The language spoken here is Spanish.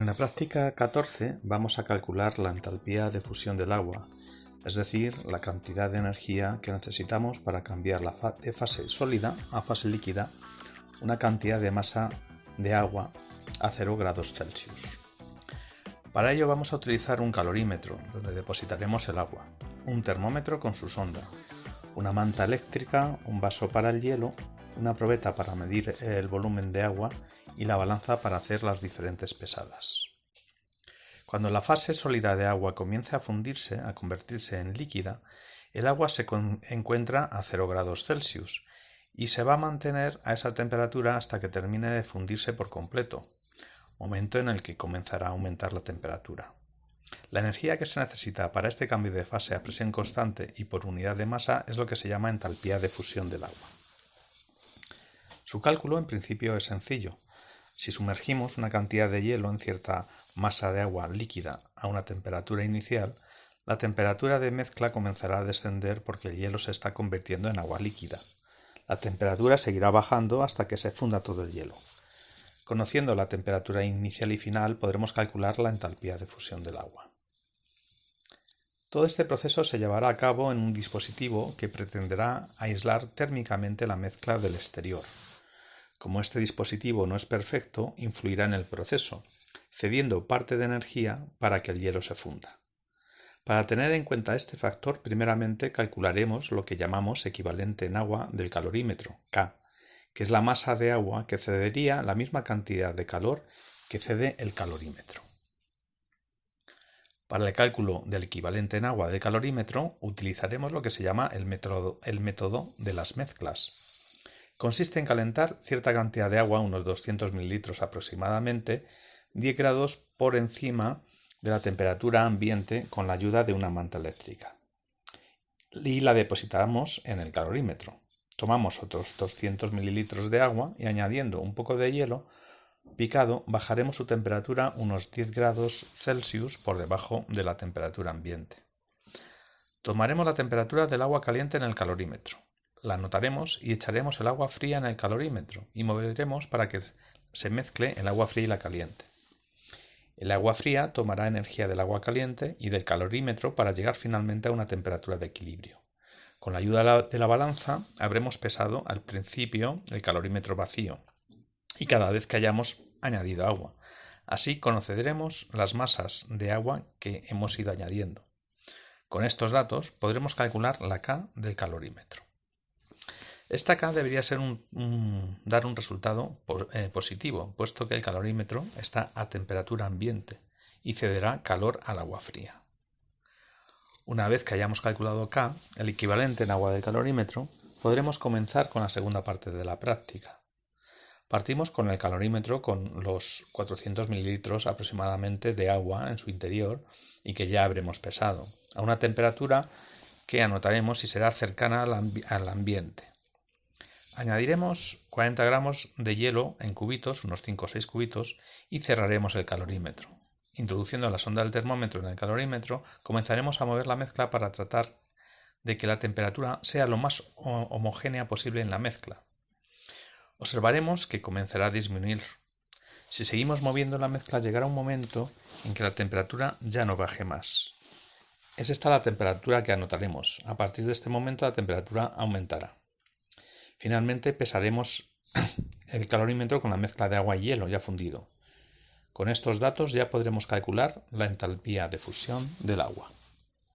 En la práctica 14 vamos a calcular la entalpía de fusión del agua, es decir, la cantidad de energía que necesitamos para cambiar la fase sólida a fase líquida una cantidad de masa de agua a 0 grados Celsius. Para ello vamos a utilizar un calorímetro, donde depositaremos el agua, un termómetro con su sonda, una manta eléctrica, un vaso para el hielo, una probeta para medir el volumen de agua y la balanza para hacer las diferentes pesadas. Cuando la fase sólida de agua comience a fundirse, a convertirse en líquida, el agua se encuentra a 0 grados Celsius y se va a mantener a esa temperatura hasta que termine de fundirse por completo, momento en el que comenzará a aumentar la temperatura. La energía que se necesita para este cambio de fase a presión constante y por unidad de masa es lo que se llama entalpía de fusión del agua. Su cálculo en principio es sencillo. Si sumergimos una cantidad de hielo en cierta masa de agua líquida a una temperatura inicial, la temperatura de mezcla comenzará a descender porque el hielo se está convirtiendo en agua líquida. La temperatura seguirá bajando hasta que se funda todo el hielo. Conociendo la temperatura inicial y final podremos calcular la entalpía de fusión del agua. Todo este proceso se llevará a cabo en un dispositivo que pretenderá aislar térmicamente la mezcla del exterior. Como este dispositivo no es perfecto, influirá en el proceso, cediendo parte de energía para que el hielo se funda. Para tener en cuenta este factor, primeramente calcularemos lo que llamamos equivalente en agua del calorímetro, K, que es la masa de agua que cedería la misma cantidad de calor que cede el calorímetro. Para el cálculo del equivalente en agua del calorímetro utilizaremos lo que se llama el método, el método de las mezclas. Consiste en calentar cierta cantidad de agua, unos 200 mililitros aproximadamente, 10 grados por encima de la temperatura ambiente con la ayuda de una manta eléctrica. Y la depositamos en el calorímetro. Tomamos otros 200 mililitros de agua y añadiendo un poco de hielo picado bajaremos su temperatura unos 10 grados Celsius por debajo de la temperatura ambiente. Tomaremos la temperatura del agua caliente en el calorímetro. La anotaremos y echaremos el agua fría en el calorímetro y moveremos para que se mezcle el agua fría y la caliente. El agua fría tomará energía del agua caliente y del calorímetro para llegar finalmente a una temperatura de equilibrio. Con la ayuda de la balanza habremos pesado al principio el calorímetro vacío y cada vez que hayamos añadido agua. Así conoceremos las masas de agua que hemos ido añadiendo. Con estos datos podremos calcular la K del calorímetro. Esta K debería dar un resultado eh, positivo, puesto que el calorímetro está a temperatura ambiente y cederá calor al agua fría. Una vez que hayamos calculado K, el equivalente en agua del calorímetro, podremos comenzar con la segunda parte de la práctica. Partimos con el calorímetro con los 400 mililitros aproximadamente de agua en su interior y que ya habremos pesado, a una temperatura que anotaremos si será cercana al, ambiente. Añadiremos 40 gramos de hielo en cubitos, unos 5 o 6 cubitos, y cerraremos el calorímetro. Introduciendo la sonda del termómetro en el calorímetro, comenzaremos a mover la mezcla para tratar de que la temperatura sea lo más homogénea posible en la mezcla. Observaremos que comenzará a disminuir. Si seguimos moviendo la mezcla llegará un momento en que la temperatura ya no baje más. Es esta la temperatura que anotaremos. A partir de este momento la temperatura aumentará. Finalmente pesaremos el calorímetro con la mezcla de agua y hielo ya fundido. Con estos datos ya podremos calcular la entalpía de fusión del agua.